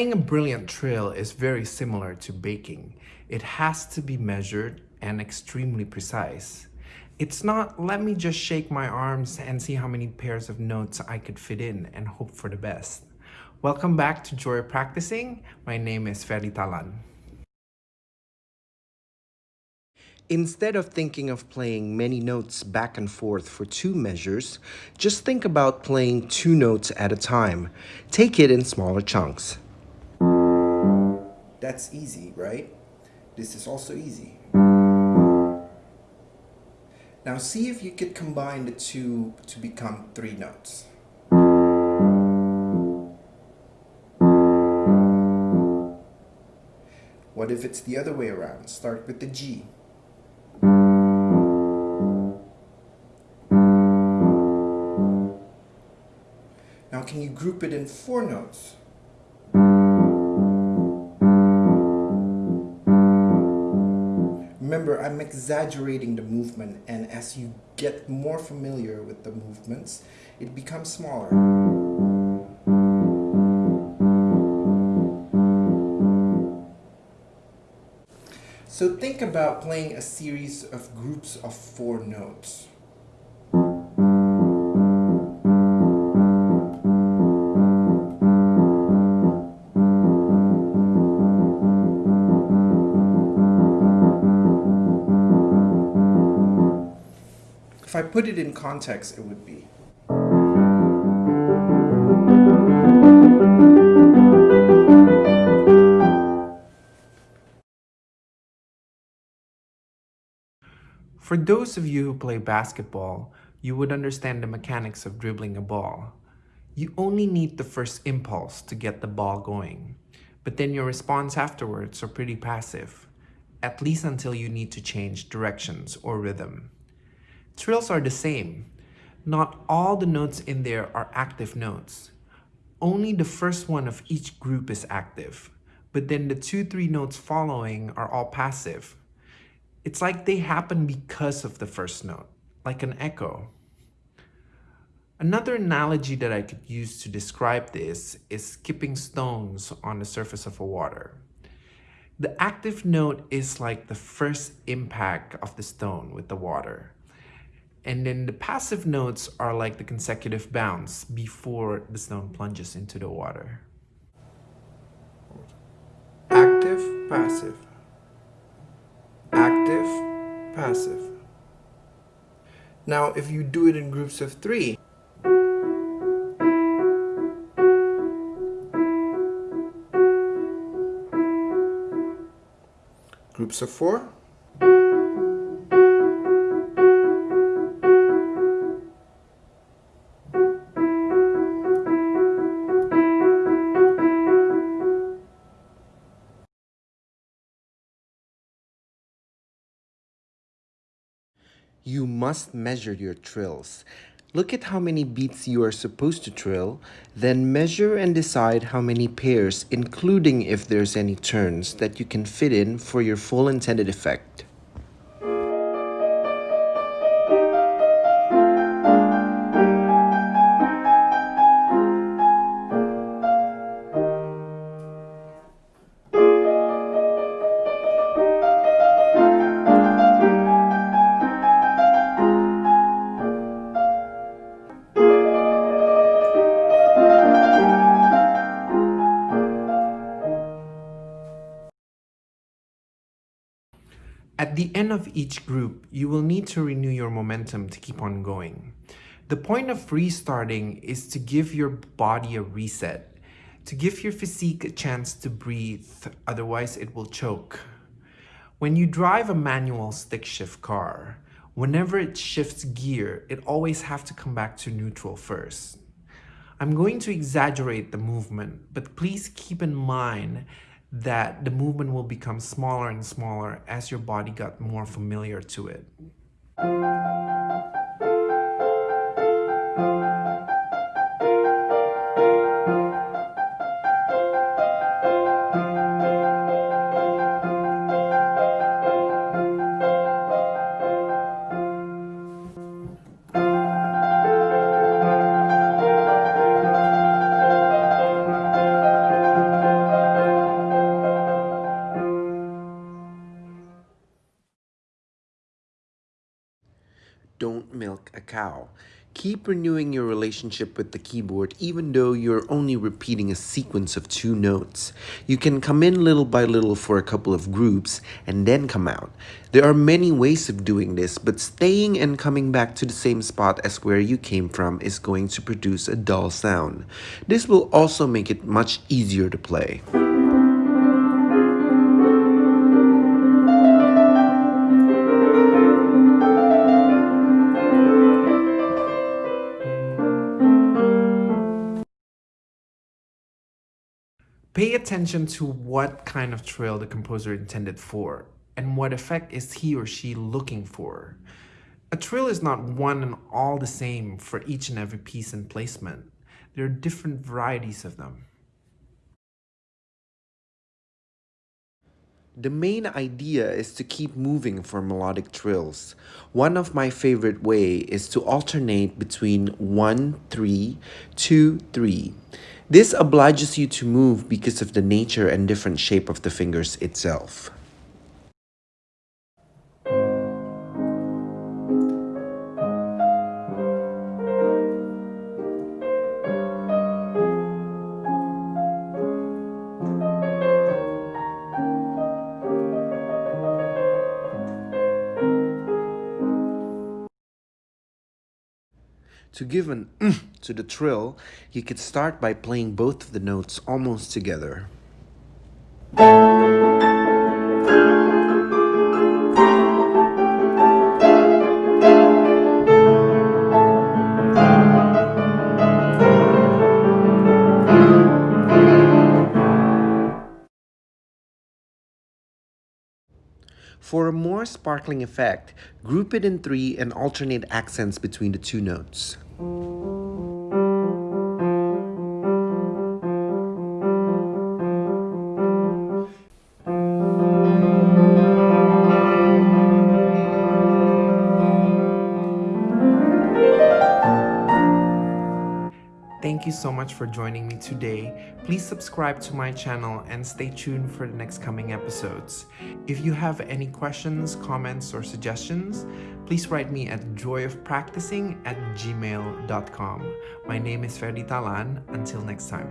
Playing a brilliant trill is very similar to baking. It has to be measured and extremely precise. It's not, let me just shake my arms and see how many pairs of notes I could fit in and hope for the best. Welcome back to Joy Practicing. My name is Ferry Talan. Instead of thinking of playing many notes back and forth for two measures, just think about playing two notes at a time. Take it in smaller chunks. That's easy, right? This is also easy. Now see if you could combine the two to become three notes. What if it's the other way around? Start with the G. Now can you group it in four notes? Remember, I'm exaggerating the movement and as you get more familiar with the movements, it becomes smaller. So think about playing a series of groups of four notes. If I put it in context, it would be. For those of you who play basketball, you would understand the mechanics of dribbling a ball. You only need the first impulse to get the ball going, but then your response afterwards are pretty passive, at least until you need to change directions or rhythm. Trills are the same. Not all the notes in there are active notes. Only the first one of each group is active, but then the two, three notes following are all passive. It's like they happen because of the first note, like an echo. Another analogy that I could use to describe this is skipping stones on the surface of a water. The active note is like the first impact of the stone with the water. And then the passive notes are like the consecutive bounce before the stone plunges into the water. Active, passive. Active, passive. Now, if you do it in groups of three, groups of four, You must measure your trills. Look at how many beats you are supposed to trill, then measure and decide how many pairs, including if there's any turns, that you can fit in for your full intended effect. At the end of each group, you will need to renew your momentum to keep on going. The point of restarting is to give your body a reset, to give your physique a chance to breathe, otherwise it will choke. When you drive a manual stick shift car, whenever it shifts gear, it always have to come back to neutral first. I'm going to exaggerate the movement, but please keep in mind that the movement will become smaller and smaller as your body got more familiar to it. Don't milk a cow. Keep renewing your relationship with the keyboard even though you're only repeating a sequence of two notes. You can come in little by little for a couple of groups and then come out. There are many ways of doing this, but staying and coming back to the same spot as where you came from is going to produce a dull sound. This will also make it much easier to play. Pay attention to what kind of trill the composer intended for, and what effect is he or she looking for. A trill is not one and all the same for each and every piece and placement. There are different varieties of them. The main idea is to keep moving for melodic trills. One of my favorite way is to alternate between 1, 3, 2, 3. This obliges you to move because of the nature and different shape of the fingers itself. To give an to the trill, you could start by playing both of the notes almost together. For a more sparkling effect, group it in three and alternate accents between the two notes. You so much for joining me today. Please subscribe to my channel and stay tuned for the next coming episodes. If you have any questions, comments, or suggestions, please write me at joyofpracticing at gmail.com. My name is Ferdi Talan. Until next time.